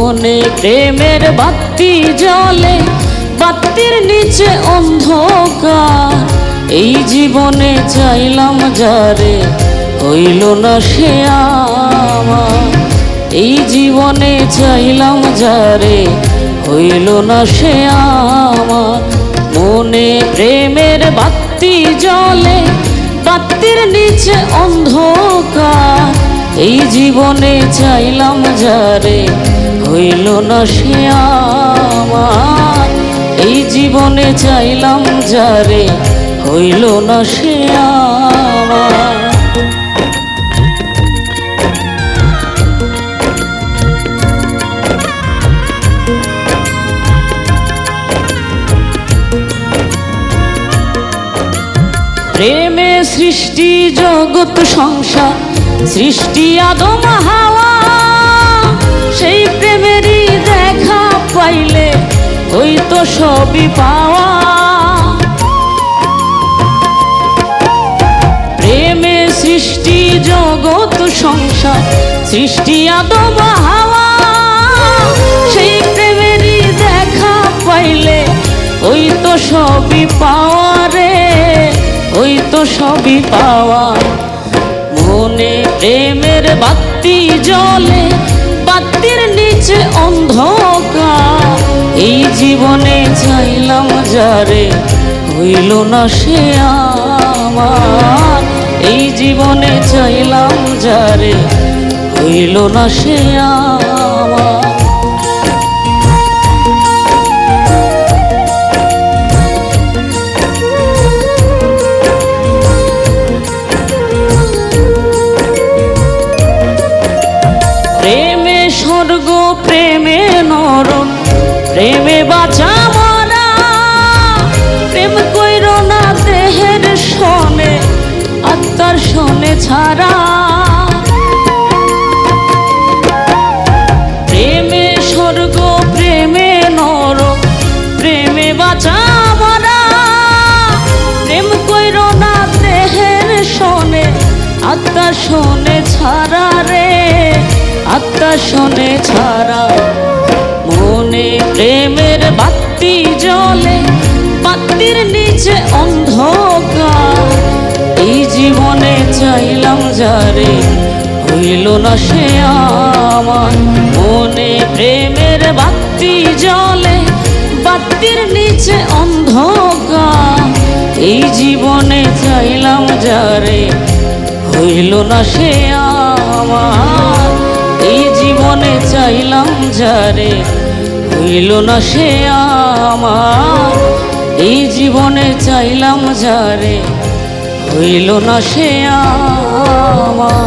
মনে প্রেমের বাতি জলে বাতির নিচে অন্ধকার। এই জীবনে চাইলাম যারে হইল না সে আমার। এই জীবনে চাইলাম যারে হইল না সে আমার। মনে প্রেমের বাতি জলে বাতির নিচে অন্ধকার। এই জীবনে চাইলাম যারে হইল না সে আমার। এই জীবনে চাইলাম যারে, হইল না সে প্রেমে সৃষ্টি, জগৎ, সংসার, সৃষ্টি, আদম, হাওয়া। সবই পাওয়া। প্রেমে সৃষ্টি, জগৎ, সংসার, সৃষ্টি, আদম, হাওয়া। সেই প্রেমেরই দেখা পাইলে ওই তো সবই পাওয়া রে, ওই তো সবই পাওয়া। মনে প্রেমের বাতি জলে বাতির যারে হইল না সে আমার। এই জীবনে চাইলাম যারে হইল না সে আমার। প্রেমে স্বর্গ, প্রেমে নরম প্রেমে ছাড়া প্রেমে স্বর্গ, প্রেমে নরক প্রেমে বাঁচা মরা প্রেম কইর না দেহের শোনে, আত্মা শোনে ছাড়া রে, আত্মা শোনে ছাড়া। মনে প্রেমের বাতি জলে বাতির নিচে অন্ধকার যারে হইল না সে আমার। মনে প্রেমের বাতি জলে বাতির নিচে অন্ধকার। এই জীবনে চাইলাম যারে হইল না সে আমার। এই জীবনে চাইলাম যারে হইল না সে আমার। এই জীবনে চাইলাম যারে হইল না সে আমার।